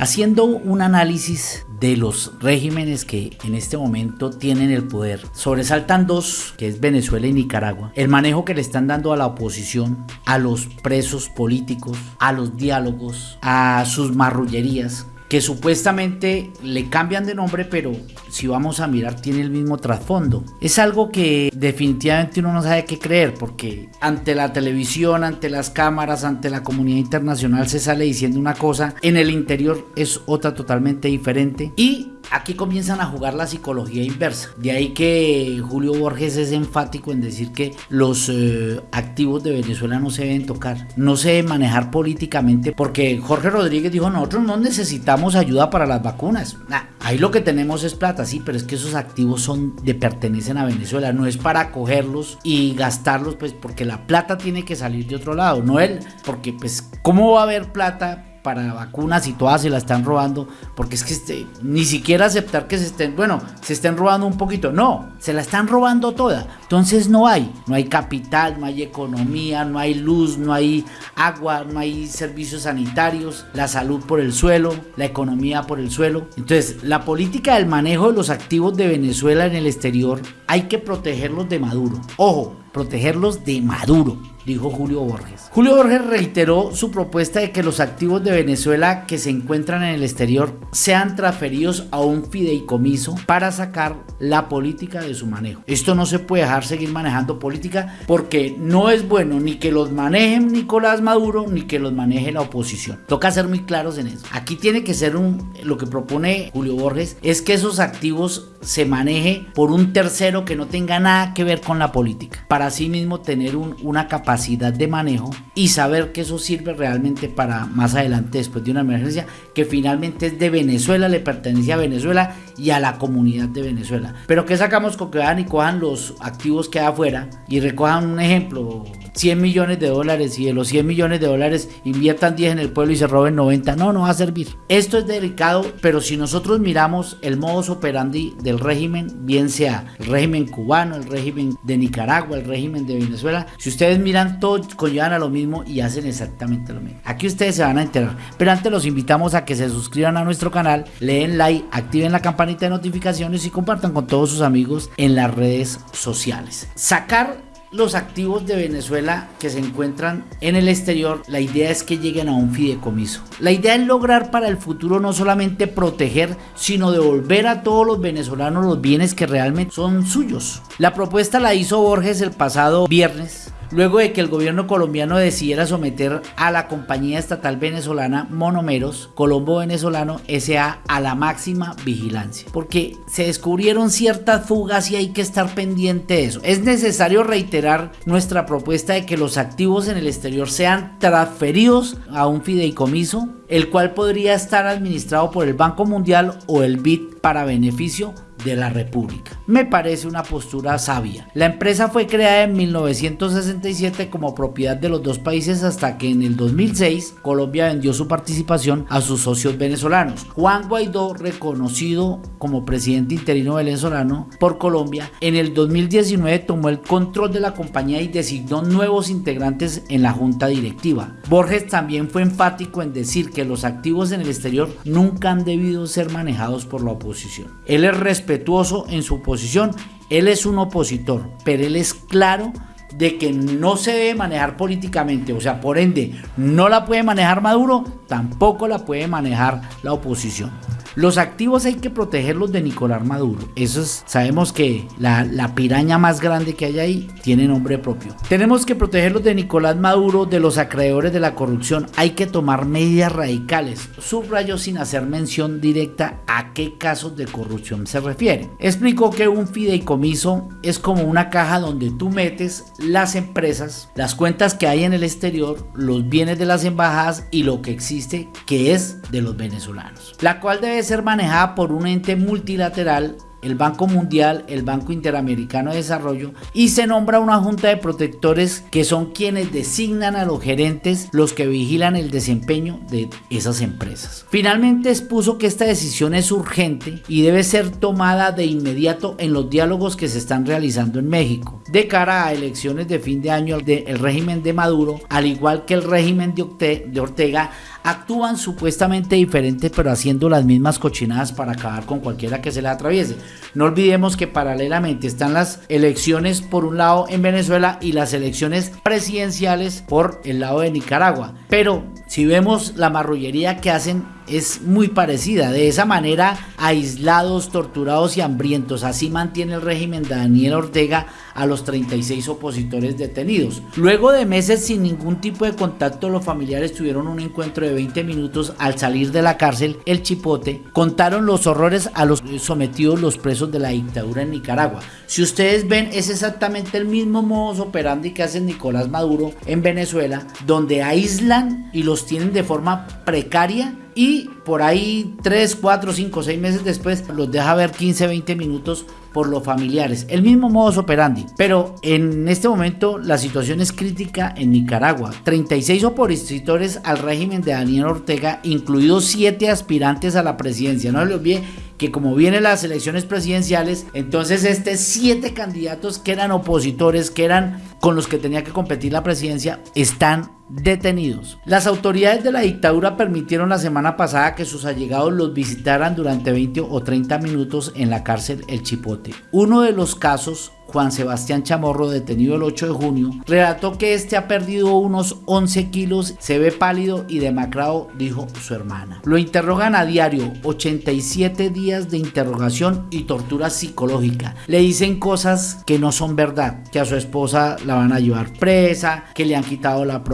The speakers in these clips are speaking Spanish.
Haciendo un análisis de los regímenes que en este momento tienen el poder, sobresaltan dos, que es Venezuela y Nicaragua. El manejo que le están dando a la oposición, a los presos políticos, a los diálogos, a sus marrullerías que supuestamente le cambian de nombre, pero si vamos a mirar tiene el mismo trasfondo. Es algo que definitivamente uno no sabe qué creer, porque ante la televisión, ante las cámaras, ante la comunidad internacional se sale diciendo una cosa, en el interior es otra totalmente diferente y Aquí comienzan a jugar la psicología inversa. De ahí que Julio Borges es enfático en decir que los eh, activos de Venezuela no se deben tocar, no se deben manejar políticamente, porque Jorge Rodríguez dijo, nosotros no necesitamos ayuda para las vacunas. ahí lo que tenemos es plata, sí, pero es que esos activos son de pertenecen a Venezuela, no es para cogerlos y gastarlos, pues porque la plata tiene que salir de otro lado, no él, porque pues, ¿cómo va a haber plata para vacunas y todas se la están robando, porque es que este, ni siquiera aceptar que se estén, bueno, se estén robando un poquito, no, se la están robando toda. Entonces no hay, no hay capital, no hay economía, no hay luz, no hay agua, no hay servicios sanitarios, la salud por el suelo, la economía por el suelo. Entonces, la política del manejo de los activos de Venezuela en el exterior hay que protegerlos de Maduro. Ojo, protegerlos de Maduro dijo Julio Borges. Julio Borges reiteró su propuesta de que los activos de Venezuela que se encuentran en el exterior sean transferidos a un fideicomiso para sacar la política de su manejo. Esto no se puede dejar seguir manejando política porque no es bueno ni que los maneje Nicolás Maduro ni que los maneje la oposición. Toca ser muy claros en eso. Aquí tiene que ser un lo que propone Julio Borges es que esos activos se maneje por un tercero que no tenga nada que ver con la política para así mismo tener una capacidad de manejo y saber que eso sirve realmente para más adelante después de una emergencia que finalmente es de Venezuela, le pertenece a Venezuela y a la comunidad de Venezuela. Pero que sacamos con que vayan y cojan los activos que hay afuera y recojan un ejemplo, 100 millones de dólares y de los 100 millones de dólares inviertan 10 en el pueblo y se roben 90. No, no va a servir. Esto es delicado, pero si nosotros miramos el modus operandi del régimen, bien sea el régimen cubano, el régimen de Nicaragua, el régimen de Venezuela, si ustedes miran, todos conllevan a lo mismo y hacen exactamente lo mismo. Aquí ustedes se van a enterar. Pero antes los invitamos a que se suscriban a nuestro canal, leen like, activen la campanita de notificaciones y compartan con todos sus amigos en las redes sociales. Sacar los activos de Venezuela que se encuentran en el exterior, la idea es que lleguen a un fideicomiso. La idea es lograr para el futuro no solamente proteger, sino devolver a todos los venezolanos los bienes que realmente son suyos. La propuesta la hizo Borges el pasado viernes luego de que el gobierno colombiano decidiera someter a la compañía estatal venezolana Monomeros, Colombo Venezolano SA, a la máxima vigilancia, porque se descubrieron ciertas fugas y hay que estar pendiente de eso. Es necesario reiterar nuestra propuesta de que los activos en el exterior sean transferidos a un fideicomiso, el cual podría estar administrado por el Banco Mundial o el BID para beneficio de la República. Me parece una postura sabia. La empresa fue creada en 1967 como propiedad de los dos países hasta que en el 2006 Colombia vendió su participación a sus socios venezolanos. Juan Guaidó, reconocido como presidente interino venezolano por Colombia, en el 2019 tomó el control de la compañía y designó nuevos integrantes en la junta directiva. Borges también fue enfático en decir que los activos en el exterior nunca han debido ser manejados por la oposición. Él es respetuoso en su posición, él es un opositor, pero él es claro de que no se debe manejar políticamente, o sea, por ende, no la puede manejar Maduro, tampoco la puede manejar la oposición. Los activos hay que protegerlos de Nicolás Maduro. Eso es, sabemos que la, piraña más grande que hay ahí tiene nombre propio. Tenemos que protegerlos de Nicolás Maduro, de los acreedores de la corrupción. Hay que tomar medidas radicales. Subrayo sin hacer mención directa a qué casos de corrupción se refiere. Explico que un fideicomiso es como una caja donde tú metes las empresas, las cuentas que hay en el exterior, los bienes de las embajadas y lo que existe que es de los venezolanos. La cual debe ser manejada por un ente multilateral el Banco Mundial, el Banco Interamericano de Desarrollo y se nombra una junta de protectores que son quienes designan a los gerentes, los que vigilan el desempeño de esas empresas. Finalmente expuso que esta decisión es urgente y debe ser tomada de inmediato en los diálogos que se están realizando en México de cara a elecciones de fin de año del régimen de Maduro, al igual que el régimen de Ortega actúan supuestamente diferentes pero haciendo las mismas cochinadas para acabar con cualquiera que se le atraviese. No olvidemos que paralelamente están las elecciones por un lado en Venezuela y las elecciones presidenciales por el lado de Nicaragua. Pero si vemos la marrullería que hacen es muy parecida. De esa manera, aislados, torturados y hambrientos. Así mantiene el régimen de Daniel Ortega a los 36 opositores detenidos. Luego de meses sin ningún tipo de contacto, los familiares tuvieron un encuentro de 20 minutos al salir de la cárcel El Chipote. Contaron los horrores a los sometidos los presos de la dictadura en Nicaragua. Si ustedes ven, es exactamente el mismo modus operandi que hace Nicolás Maduro en Venezuela, donde aíslan y los tienen de forma precaria y por ahí 3, 4, 5, 6 meses después los deja ver 15, 20 minutos por los familiares. El mismo modus operandi. Pero en este momento la situación es crítica en Nicaragua. 36 opositores al régimen de Daniel Ortega, incluidos 7 aspirantes a la presidencia. No se les olvide que como vienen las elecciones presidenciales, entonces este siete candidatos que eran opositores, que eran con los que tenía que competir la presidencia, están detenidos. Las autoridades de la dictadura permitieron la semana pasada que sus allegados los visitaran durante 20 o 30 minutos en la cárcel El Chipote. Uno de los casos Juan Sebastián Chamorro, detenido el 8 de junio, relató que este ha perdido unos 11 kilos, se ve pálido y demacrado, dijo su hermana. Lo interrogan a diario, 87 días de interrogación y tortura psicológica. Le dicen cosas que no son verdad, que a su esposa la van a llevar presa, que le han quitado la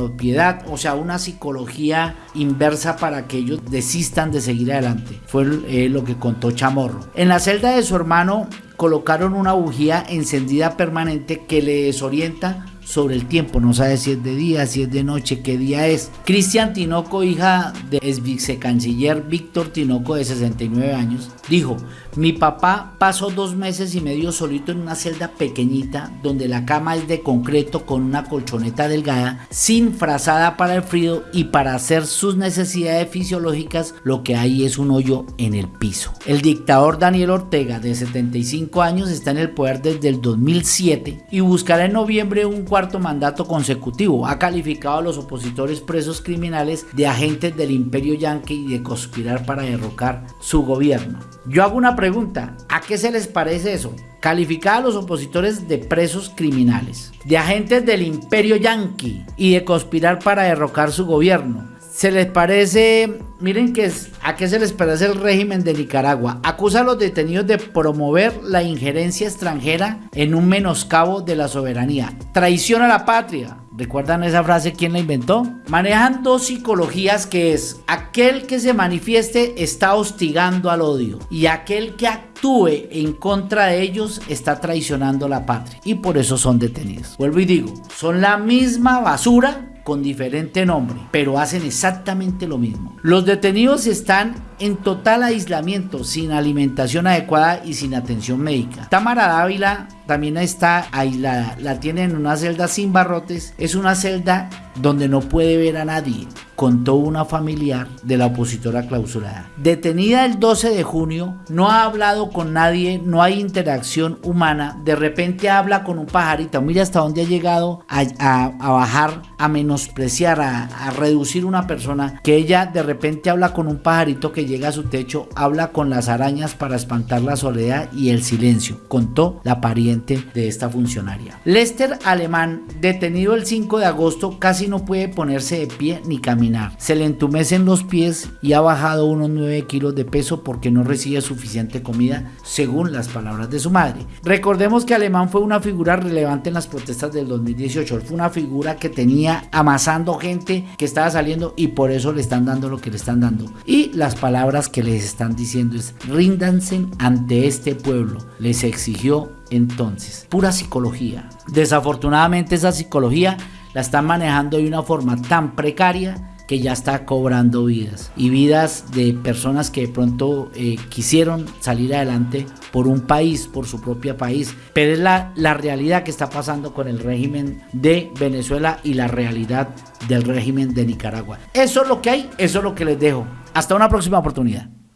o sea, una psicología inversa para que ellos desistan de seguir adelante. Fue eh, lo que contó Chamorro. En la celda de su hermano colocaron una bujía encendida permanente que le desorienta sobre el tiempo, no sabe si es de día, si es de noche, qué día es. Cristian Tinoco, hija del ex vicecanciller Víctor Tinoco de 69 años, dijo, mi papá pasó dos meses y medio solito en una celda pequeñita donde la cama es de concreto con una colchoneta delgada, sin frazada para el frío y para hacer sus necesidades fisiológicas lo que hay es un hoyo en el piso. El dictador Daniel Ortega de 75 años está en el poder desde el 2007 y buscará en noviembre un cuarto mandato consecutivo. Ha calificado a los opositores presos criminales de agentes del imperio yanqui y de conspirar para derrocar su gobierno. Yo hago una pregunta, ¿a qué se les parece eso? Calificar a los opositores de presos criminales, de agentes del imperio yanqui y de conspirar para derrocar su gobierno. ¿Se les parece, miren que es, a qué se les parece el régimen de Nicaragua? Acusa a los detenidos de promover la injerencia extranjera en un menoscabo de la soberanía. Traición a la patria. ¿Recuerdan esa frase? ¿Quién la inventó? Manejan dos psicologías que es aquel que se manifieste está hostigando al odio y aquel que actúe en contra de ellos está traicionando la patria y por eso son detenidos. Vuelvo y digo, son la misma basura con diferente nombre, pero hacen exactamente lo mismo. Los detenidos están en total aislamiento, sin alimentación adecuada y sin atención médica. Tamara Dávila también está aislada, la tiene en una celda sin barrotes, es una celda donde no puede ver a nadie, contó una familiar de la opositora clausurada. Detenida el 12 de junio, no ha hablado con nadie, no hay interacción humana, de repente habla con un pajarito, mira hasta dónde ha llegado a, bajar, a menospreciar, a, a reducir una persona, que ella de repente habla con un pajarito que llega a su techo, habla con las arañas para espantar la soledad y el silencio, contó la pariente de esta funcionaria. Lester Alemán, detenido el 5 de agosto, casi no puede ponerse de pie ni caminar. Se le entumecen los pies y ha bajado unos 9 kilos de peso porque no recibe suficiente comida, según las palabras de su madre. Recordemos que Alemán fue una figura relevante en las protestas del 2018. Fue una figura que tenía amasando gente que estaba saliendo y por eso le están dando lo que le están dando. Y las palabras que les están diciendo es ríndanse ante este pueblo. Les exigió entonces pura psicología. Desafortunadamente esa psicología la están manejando de una forma tan precaria que ya está cobrando vidas y vidas de personas que de pronto eh, quisieron salir adelante por un país, por su propio país, pero es la, la realidad que está pasando con el régimen de Venezuela y la realidad del régimen de Nicaragua. Eso es lo que hay, eso es lo que les dejo. Hasta una próxima oportunidad.